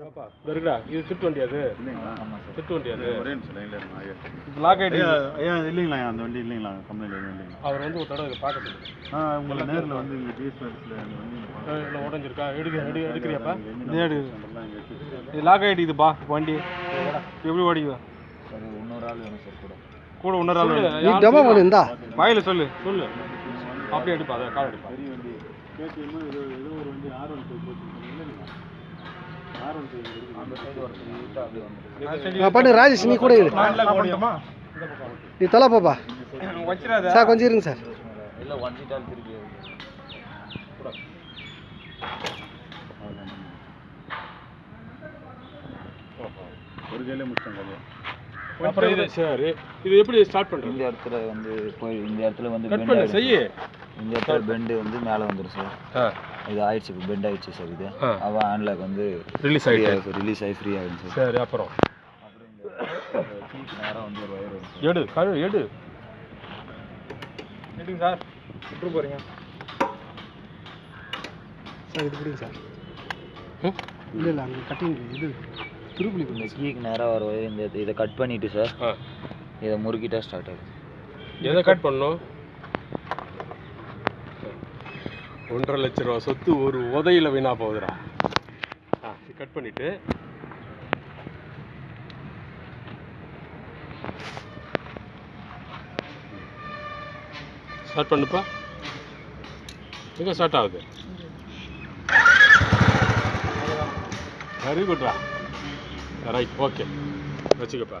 ஏப்பா, இதோ இருக்குடா இது திட்டு வண்டி அது. திட்டு வண்டி அது. ஒரே நிமிஷம் லைன்ல லாக் ஐயா. ஐயா இல்லைங்களா அந்த வண்டி இல்லைங்களா? கம்பெனியில் இல்லைங்களா அவர் வந்து ஒரு தடவை பார்க்க சொல்லு ஆ உங்களை நேரில் வந்து இங்கே டிஎஸ்பிஎஸ்ல அந்த வண்டி அஹ் இல்லை உடஞ்சிருக்கா? எடுக்க எடு எடுக்கிறியாப்பா? இதே லாக் ஆகிட்டுதுப்பா வண்டி. எப்படி ஓடிக்குதா? இன்னொரு ஆள் வேணும் சார் கூட. கூட இன்னொரு ஆள் நீ டெமோ பண்ணு இந்தா வாயில சொல்லு சொல்லு. அப்படியே எடுப்பா அதை கால் எடுப்பா. பெரிய வண்டி. கேடிஎம் ஏதோ ஏதோ ஒரு வண்டி ஆர் ஒன் பண்ணு ராஜேஷ் நீ கூட இரு. நீ தொலை பாப்பா. சார் கொஞ்சம் இருங்க சார். ஒரு கையிலே அப்புறம் இது சரி இது எப்படி ஸ்டார்ட் இந்த பண்ணுறது இடத்துல வந்து போய் இந்த இடத்துல வந்து கட் பண்ணு செய்யு. இந்த இடத்துல பெண்டு வந்து மேலே வந்துடும் சார். ஆ. இது ஆயிடுச்சு இப்போ பெண்ட் ஆயிடுச்சு சார் இது. அவன் ஹேண்ட்லாக் வந்து ரிலீஸ் ஆகிட்டு ரிலீஸ் ஆகி ஃப்ரீ ஆகிடும் சார் சரி அப்புறம்? அப்புறம் சார் எடு கழு எடு. எடுங்க சார் விட்டு போறீங்க. சார் இது பிடிங்க சார் இல்லை இல்லை அங்கே கட்டிங் இது திருப்புளி இந்த கீக்கு நேராக வர இந்த இதை கட் பண்ணிட்டு சார் இதை முறுக்கிட்டா ஸ்டார்ட் ஆகுது. எதை கட் பண்ணணும்? ஒன்றரை லட்ச ரூபா சொத்து ஒரு உதையில் வீணா போகுதுடா. ஆ கட் பண்ணிட்டு. ஸ்டார்ட் பண்ணுப்பா. எங்கே ஸ்டார்ட் ஆகுது? வெரி குட்ரா ரைட் ஓகே வச்சுக்கப்பா.